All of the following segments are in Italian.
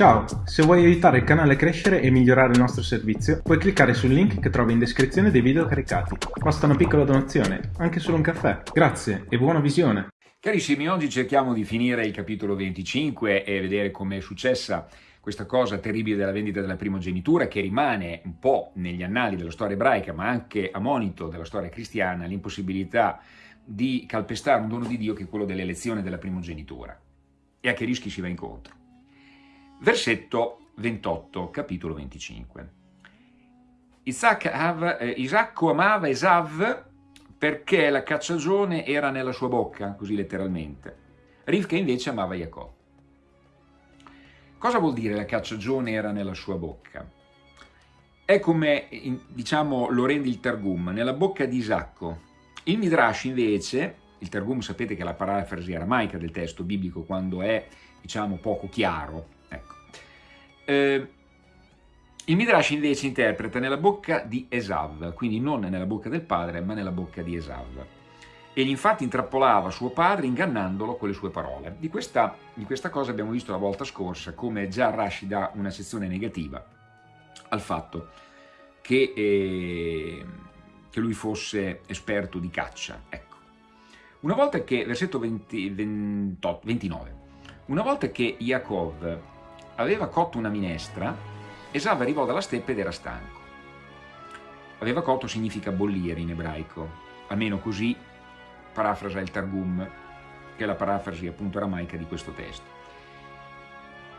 Ciao, se vuoi aiutare il canale a crescere e migliorare il nostro servizio, puoi cliccare sul link che trovi in descrizione dei video caricati. Basta una piccola donazione, anche solo un caffè. Grazie e buona visione! Carissimi, oggi cerchiamo di finire il capitolo 25 e vedere come è successa questa cosa terribile della vendita della primogenitura che rimane un po' negli annali della storia ebraica ma anche a monito della storia cristiana l'impossibilità di calpestare un dono di Dio che è quello dell'elezione della primogenitura e a che rischi si va incontro. Versetto 28, capitolo 25. Isacco eh, amava Esav perché la cacciagione era nella sua bocca, così letteralmente. Rivka invece amava Jacob. Cosa vuol dire la cacciagione era nella sua bocca? È come, diciamo, lo rende il Targum, nella bocca di Isacco. Il Midrash invece, il Targum sapete che è la parafrasi aramaica del testo biblico quando è, diciamo, poco chiaro, eh, il Midrash invece interpreta nella bocca di Esav, quindi non nella bocca del padre, ma nella bocca di Esav. Egli infatti intrappolava suo padre ingannandolo con le sue parole. Di questa, di questa cosa abbiamo visto la volta scorsa come già Rashi dà una sezione negativa al fatto che, eh, che lui fosse esperto di caccia. Ecco. Una volta che, versetto 20, 28, 29, una volta che Yaakov aveva cotto una minestra, Esav arrivò dalla steppe ed era stanco. Aveva cotto significa bollire in ebraico, almeno così parafrasa il Targum, che è la parafrasi appunto aramaica di questo testo.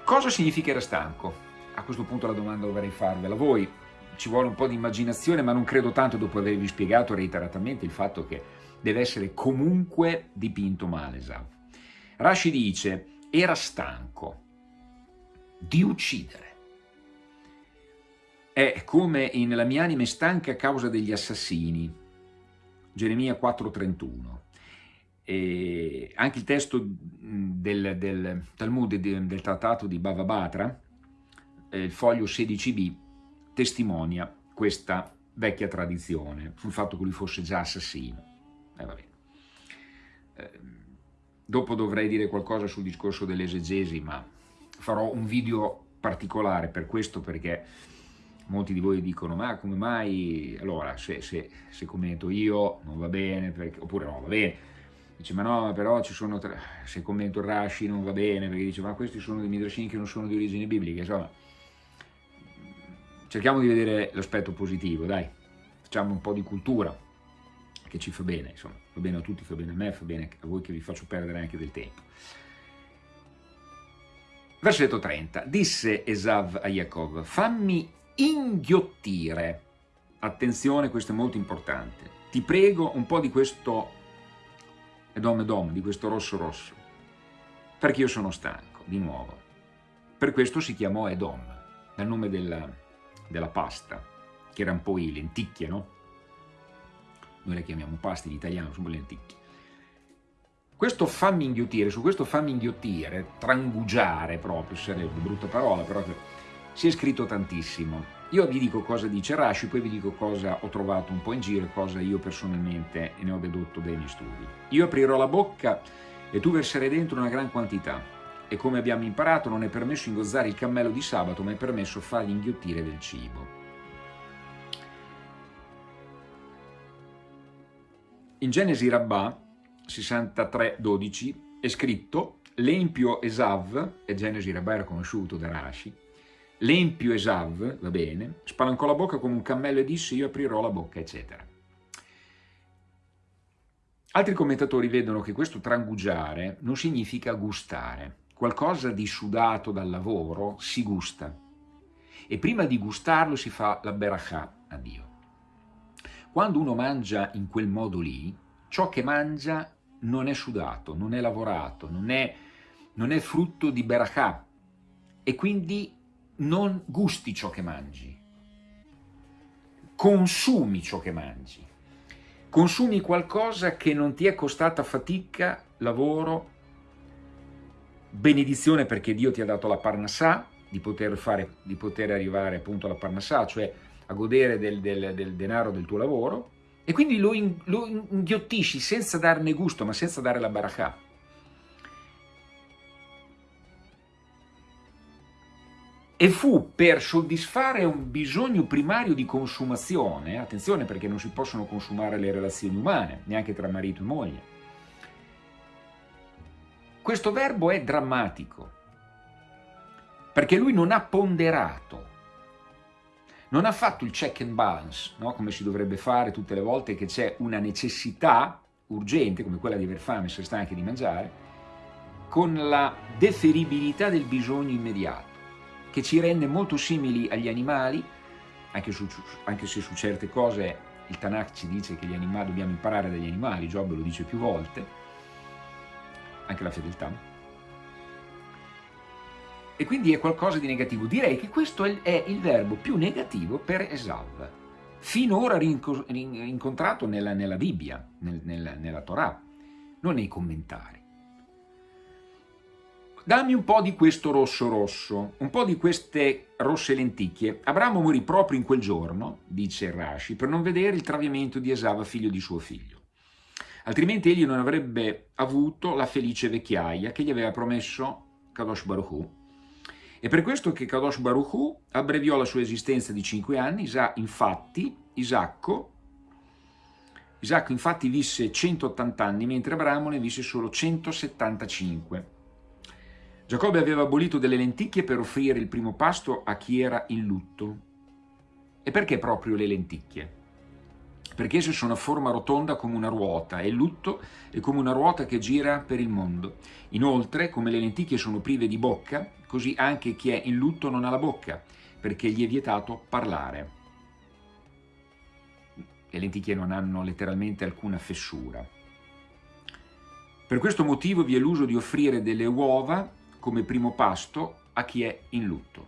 Cosa significa era stanco? A questo punto la domanda dovrei farvela voi. Ci vuole un po' di immaginazione, ma non credo tanto dopo avervi spiegato reiteratamente il fatto che deve essere comunque dipinto male Esav. Rashi dice, era stanco, di uccidere. È come in La mia anima è stanca a causa degli assassini, Geremia 4,31. E anche il testo del, del Talmud, del trattato di Bava Batra, il foglio 16b, testimonia questa vecchia tradizione sul fatto che lui fosse già assassino. Eh, eh, dopo dovrei dire qualcosa sul discorso dell'esegesi, ma farò un video particolare per questo perché molti di voi dicono ma come mai, allora se, se, se commento io non va bene, perché, oppure no va bene, dice ma no però ci sono, tre, se commento Rashi non va bene perché dice ma questi sono dei midrashim che non sono di origine biblica, insomma. Cerchiamo di vedere l'aspetto positivo, dai, facciamo un po' di cultura che ci fa bene, insomma, va bene a tutti, fa bene a me, fa bene a voi che vi faccio perdere anche del tempo. Versetto 30. Disse Esav a Jacob, fammi inghiottire. Attenzione, questo è molto importante. Ti prego un po' di questo Edom Edom, di questo rosso rosso, perché io sono stanco, di nuovo. Per questo si chiamò Edom, dal nome della, della pasta, che era un po' i lenticchie, no? Noi le chiamiamo pasta in italiano, sono lenticchie. Questo fammi inghiottire, su questo fammi inghiottire, trangugiare proprio, sarebbe brutta parola, però si è scritto tantissimo. Io vi dico cosa dice Rashi, poi vi dico cosa ho trovato un po' in giro e cosa io personalmente ne ho dedotto dai miei studi. Io aprirò la bocca e tu verserai dentro una gran quantità. E come abbiamo imparato non è permesso ingozzare il cammello di sabato, ma è permesso fargli inghiottire del cibo. In Genesi Rabbah 63.12 è scritto l'empio Esav, e Genesi Rabba era conosciuto da Rashi, l'empio Esav, va bene, spalancò la bocca come un cammello e disse io aprirò la bocca, eccetera. Altri commentatori vedono che questo trangugiare non significa gustare, qualcosa di sudato dal lavoro si gusta e prima di gustarlo si fa la berachà a Dio. Quando uno mangia in quel modo lì, ciò che mangia non è sudato, non è lavorato, non è, non è frutto di berakah e quindi non gusti ciò che mangi, consumi ciò che mangi, consumi qualcosa che non ti è costata fatica, lavoro, benedizione perché Dio ti ha dato la parnassà, di poter, fare, di poter arrivare appunto alla parnassà, cioè a godere del, del, del denaro del tuo lavoro, e quindi lo, in, lo inghiottisci senza darne gusto, ma senza dare la barakah. e fu per soddisfare un bisogno primario di consumazione, attenzione perché non si possono consumare le relazioni umane, neanche tra marito e moglie. Questo verbo è drammatico, perché lui non ha ponderato, non ha fatto il check and balance, no? come si dovrebbe fare tutte le volte che c'è una necessità urgente, come quella di aver fame, essere stanchi di mangiare, con la deferibilità del bisogno immediato che ci rende molto simili agli animali, anche, su, anche se su certe cose il Tanakh ci dice che animali, dobbiamo imparare dagli animali, Giobbe lo dice più volte, anche la fedeltà. E quindi è qualcosa di negativo. Direi che questo è il verbo più negativo per Esav, finora incontrato nella, nella Bibbia, nel, nella, nella Torah, non nei commentari. Dammi un po' di questo rosso rosso, un po' di queste rosse lenticchie. Abramo morì proprio in quel giorno, dice Rashi, per non vedere il traviamento di Esava, figlio di suo figlio. Altrimenti egli non avrebbe avuto la felice vecchiaia che gli aveva promesso Kadosh Baruch. È per questo che Kadosh Baruch Hu abbreviò la sua esistenza di cinque anni, infatti Isacco, Isacco infatti visse 180 anni, mentre Abramo ne visse solo 175. Giacobbe aveva abolito delle lenticchie per offrire il primo pasto a chi era in lutto. E perché proprio le lenticchie? Perché esse sono a forma rotonda come una ruota e lutto è come una ruota che gira per il mondo. Inoltre, come le lenticchie sono prive di bocca, così anche chi è in lutto non ha la bocca, perché gli è vietato parlare. Le lenticchie non hanno letteralmente alcuna fessura. Per questo motivo vi è l'uso di offrire delle uova come primo pasto a chi è in lutto.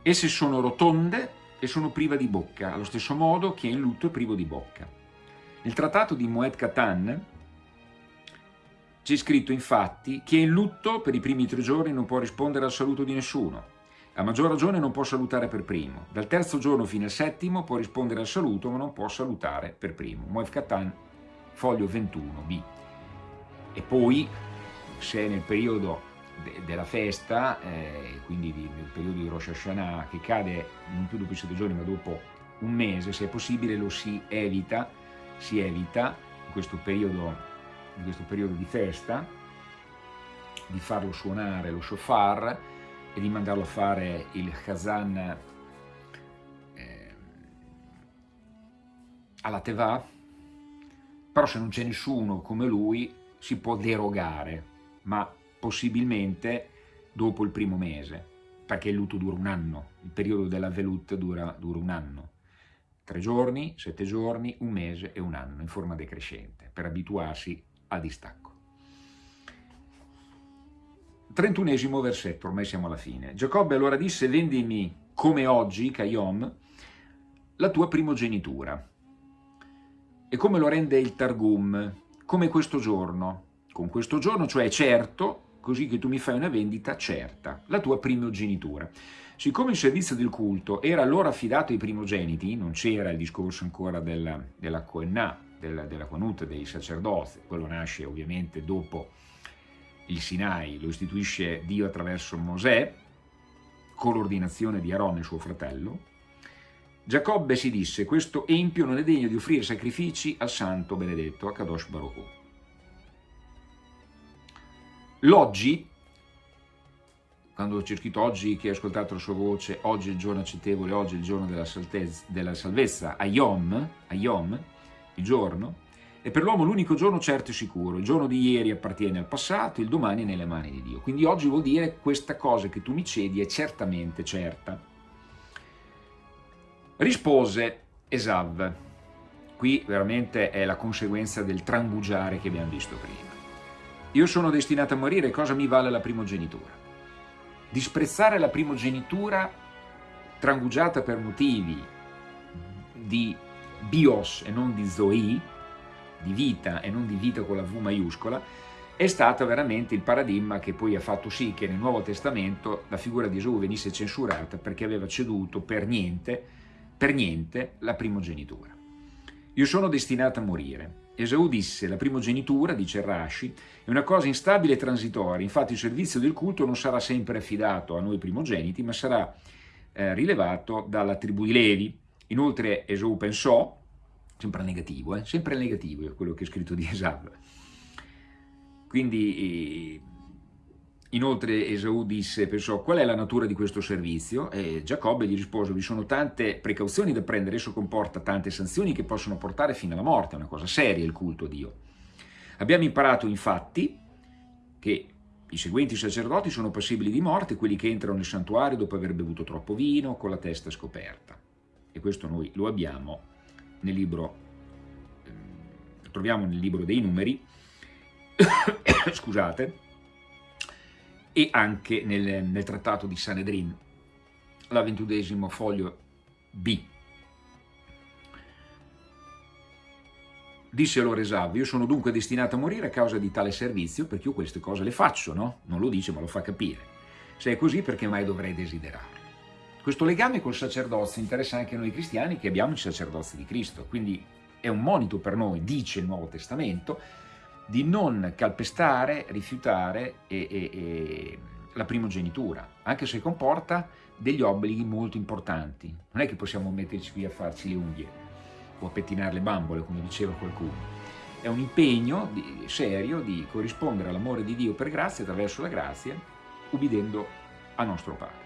Esse sono rotonde e sono prive di bocca, allo stesso modo chi è in lutto è privo di bocca. Nel trattato di Moed Katan c'è scritto infatti chi è in lutto per i primi tre giorni non può rispondere al saluto di nessuno, a maggior ragione non può salutare per primo. Dal terzo giorno fino al settimo può rispondere al saluto ma non può salutare per primo. Moed Katan, foglio 21b. E poi se nel periodo de della festa, eh, quindi di, nel periodo di Rosh Hashanah, che cade non più dopo i sette giorni ma dopo un mese, se è possibile lo si evita, si evita in questo periodo, in questo periodo di festa, di farlo suonare lo shofar e di mandarlo a fare il Kazan eh, alla Teva, però se non c'è nessuno come lui si può derogare ma possibilmente dopo il primo mese, perché il lutto dura un anno, il periodo della velut dura, dura un anno. Tre giorni, sette giorni, un mese e un anno, in forma decrescente, per abituarsi al distacco. 31 versetto, ormai siamo alla fine. Giacobbe allora disse, vendimi come oggi, Kayom, la tua primogenitura. E come lo rende il Targum? Come questo giorno, con questo giorno, cioè certo, così che tu mi fai una vendita certa, la tua primogenitura. Siccome il servizio del culto era allora affidato ai primogeniti, non c'era il discorso ancora della, della Koenà, della, della Quanut, dei sacerdoti, quello nasce ovviamente dopo il Sinai, lo istituisce Dio attraverso Mosè, con l'ordinazione di Aaron e suo fratello, Giacobbe si disse, questo empio non è degno di offrire sacrifici al santo benedetto, a Kadosh Baruch L'oggi, quando c'è scritto oggi che hai ascoltato la sua voce, oggi è il giorno accettevole, oggi è il giorno della, della salvezza, Ayom, Ayom, il giorno, è per l'uomo l'unico giorno certo e sicuro. Il giorno di ieri appartiene al passato, il domani è nelle mani di Dio. Quindi oggi vuol dire questa cosa che tu mi cedi è certamente certa. Rispose Esav. Qui veramente è la conseguenza del trangugiare che abbiamo visto prima. Io sono destinato a morire, cosa mi vale la primogenitura? Disprezzare la primogenitura trangugiata per motivi di bios e non di zoe, di vita e non di vita con la V maiuscola, è stato veramente il paradigma che poi ha fatto sì che nel Nuovo Testamento la figura di Gesù venisse censurata perché aveva ceduto per niente, per niente la primogenitura. Io sono destinato a morire Esau disse, la primogenitura, dice Rashi, è una cosa instabile e transitoria, infatti il servizio del culto non sarà sempre affidato a noi primogeniti, ma sarà eh, rilevato dalla tribù di Levi. Inoltre Esau pensò, sempre negativo, eh, sempre negativo è quello che è scritto di Esau, quindi eh, Inoltre Esau disse, pensò, qual è la natura di questo servizio? E Giacobbe gli rispose, vi sono tante precauzioni da prendere, esso comporta tante sanzioni che possono portare fino alla morte, è una cosa seria il culto a Dio. Abbiamo imparato infatti che i seguenti sacerdoti sono passibili di morte, quelli che entrano nel santuario dopo aver bevuto troppo vino, con la testa scoperta. E questo noi lo abbiamo nel libro, eh, troviamo nel libro dei numeri, scusate, e anche nel, nel trattato di Sanedrin, la ventudesimo foglio B. Disse allora Esav, io sono dunque destinato a morire a causa di tale servizio perché io queste cose le faccio, no? Non lo dice ma lo fa capire. Se è così perché mai dovrei desiderarle? Questo legame col sacerdozio interessa anche noi cristiani che abbiamo il sacerdozio di Cristo, quindi è un monito per noi, dice il Nuovo Testamento, di non calpestare, rifiutare e, e, e la primogenitura, anche se comporta degli obblighi molto importanti. Non è che possiamo metterci qui a farci le unghie o a pettinare le bambole, come diceva qualcuno. È un impegno di, serio di corrispondere all'amore di Dio per grazia, attraverso la grazia, ubbidendo a nostro Padre.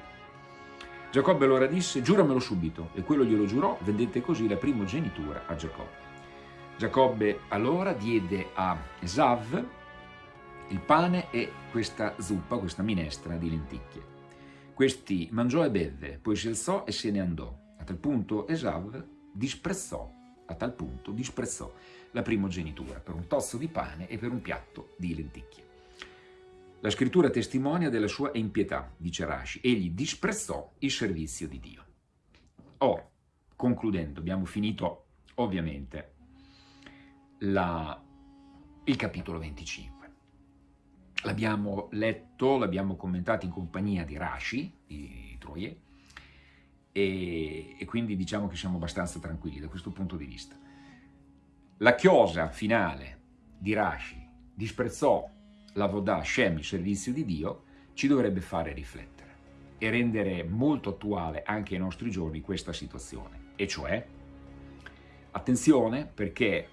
Giacobbe allora disse, giuramelo subito, e quello glielo giurò, vendette così la primogenitura a Giacobbe. Giacobbe allora diede a Esav il pane e questa zuppa, questa minestra di lenticchie. Questi mangiò e bevve, poi si alzò e se ne andò. A tal punto Esav disprezzò, a tal punto disprezzò la primogenitura per un tozzo di pane e per un piatto di lenticchie. La scrittura testimonia della sua impietà, dice Rashi, egli disprezzò il servizio di Dio. Ora, concludendo, abbiamo finito ovviamente la, il capitolo 25. L'abbiamo letto, l'abbiamo commentato in compagnia di Rashi, di Troie, e, e, quindi diciamo che siamo abbastanza tranquilli da questo punto di vista. La chiosa finale di Rashi disprezzò la Vodà Shem, il servizio di Dio, ci dovrebbe fare riflettere e rendere molto attuale anche ai nostri giorni questa situazione, e cioè, attenzione perché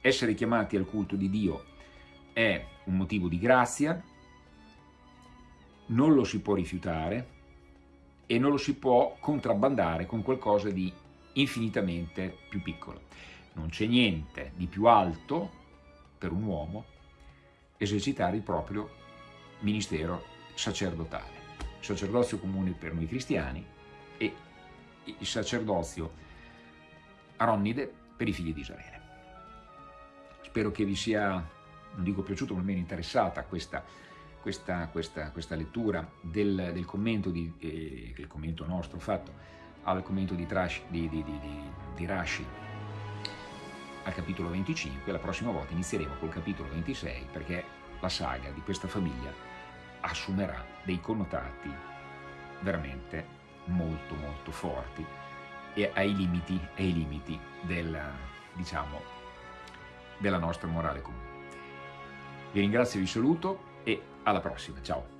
essere chiamati al culto di Dio è un motivo di grazia, non lo si può rifiutare e non lo si può contrabbandare con qualcosa di infinitamente più piccolo. Non c'è niente di più alto per un uomo esercitare il proprio ministero sacerdotale. Sacerdozio comune per noi cristiani e il sacerdozio aronnide per i figli di Israele. Spero che vi sia, non dico piaciuto, ma almeno interessata questa, questa, questa, questa lettura del, del commento, di, eh, il commento nostro fatto al commento di, Trash, di, di, di Rashi al capitolo 25, la prossima volta inizieremo col capitolo 26 perché la saga di questa famiglia assumerà dei connotati veramente molto molto forti e ai limiti, ai limiti del, diciamo, della nostra morale comune. Vi ringrazio, vi saluto e alla prossima, ciao!